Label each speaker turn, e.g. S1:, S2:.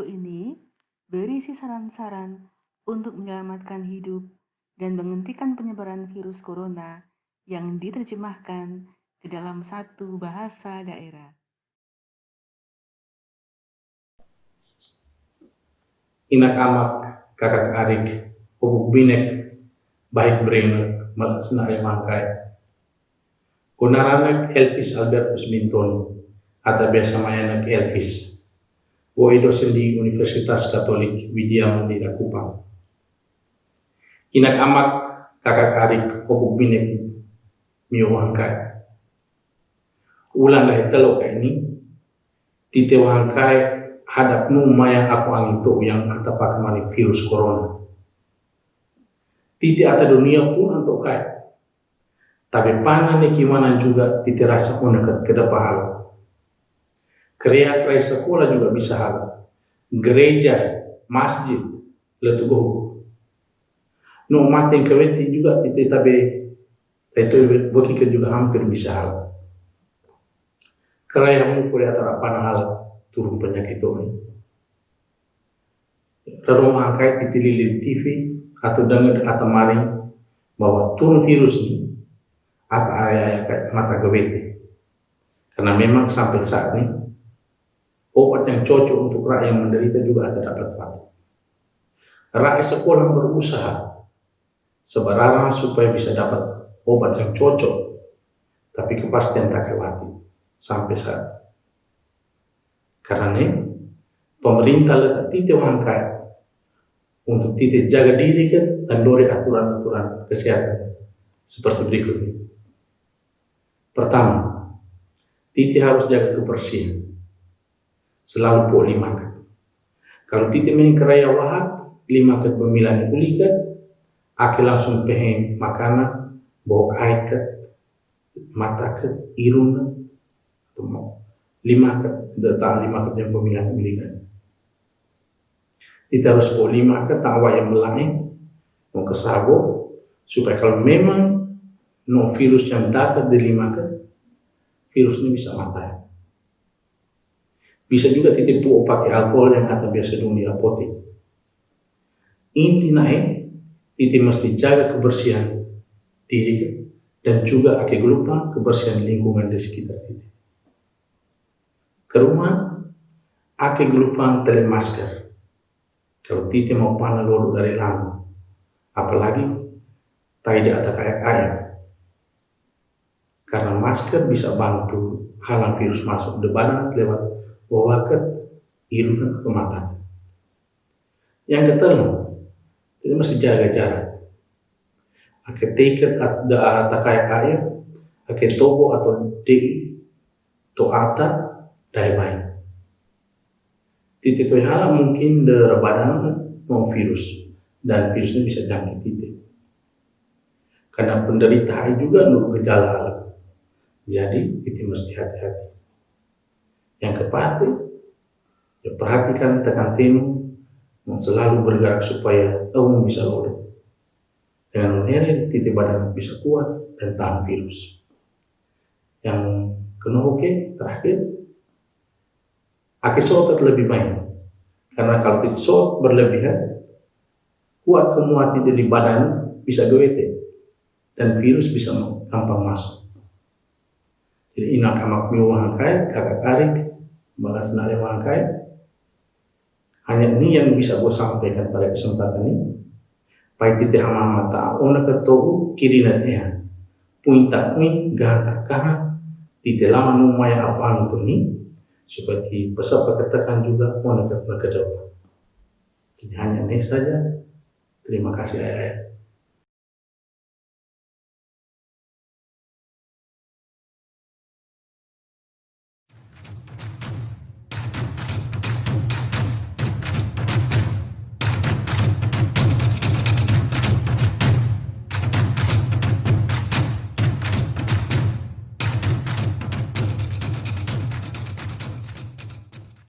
S1: Video ini berisi saran-saran untuk menyelamatkan hidup dan menghentikan penyebaran virus corona yang diterjemahkan ke dalam satu bahasa daerah.
S2: Inak amak kakak arik ubuk binek baik beringat mal senare mangkai. Kunaranak Elvis Albertus Mintoni atau biasa mayanak Elvis. Wo dosen di Universitas Katolik Widya Mandira Kupang. Inak kakak arik ubuk binek miwangkai. Ulang dari telok ini titewangkai hadap nu maya aku angin to yang ata pakamani virus corona. Titi ata dunia pun untuk kaya. Tapi pana ni kimanan juga titi rasa pun dekat ke hal. Kreat kaya sekolah juga bisa hal. Gereja, masjid, letugo. No mati keweti juga titi tabe itu bagi juga hampir bisa hal. Keraya mu kuliah terapan hal turun penyakit ini. Lalu angkai di TV atau dengar atau maring bahwa turun virus ini apa ayah mata gawete. Karena memang sampai saat ini obat yang cocok untuk rakyat yang menderita juga ada dapat mati. Rakyat sekolah berusaha sebenarnya supaya bisa dapat obat yang cocok, tapi kepastian tak kewati sampai saat karena pemerintah letak titik angka untuk titik jaga diri dan dori aturan-aturan kesehatan seperti berikut ini. Pertama, titik harus jaga kebersihan. Selalu po lima kan. Kalau titik main keraya wahat, lima kat pemilihan ulikat, aki langsung pengen makanan, bawa air kat, mata kat, irung mau. Lima data lima kerja pemilihan pemilihan kita harus bawa lima ke tawa yang melain mau ke sabo supaya kalau memang no virus yang dapat di lima ke virus ini bisa mati bisa juga titip tuh pakai alkohol yang kata biasa dulu di apotek inti naik titip mesti jaga kebersihan diri dan juga akhir lupa kebersihan lingkungan di sekitar kita ke rumah, ake gelupang tele masker. Kalau titi mau panah lolo dari lama. Apalagi, tidak ada kayak ayam. Karena masker bisa bantu halang virus masuk ke badan lewat wawakat, hidung ke mata. Yang ketiga, kita mesti jaga jarak. Ake tiket atau kayak ayam, ake tobo atau di to ata dai baik. Titik hal mungkin de badan mau virus dan virusnya bisa jangkit titik. Karena penderita juga nur gejala Jadi itu mesti hati-hati. Yang keempat, ya perhatikan tekan tim selalu bergerak supaya kamu bisa lolos. Dengan menere titik badan bisa kuat dan tahan virus. Yang kena oke, terakhir Akisotat lebih baik. Karena kalau tisot berlebihan, kuat kemuat di badan bisa gawete dan virus bisa gampang masuk. Jadi inak amak wangkai, kakak karik, balas nare wangkai. Hanya ini yang bisa gue sampaikan pada kesempatan ini. Pai tite hama mata, ona ketohu kiri natea. Puinta puin, gata kaha, tite lama numaya apa itu nih, seperti peserta katakan juga mau ke depan. Ini hanya ini saja. Terima kasih ayah.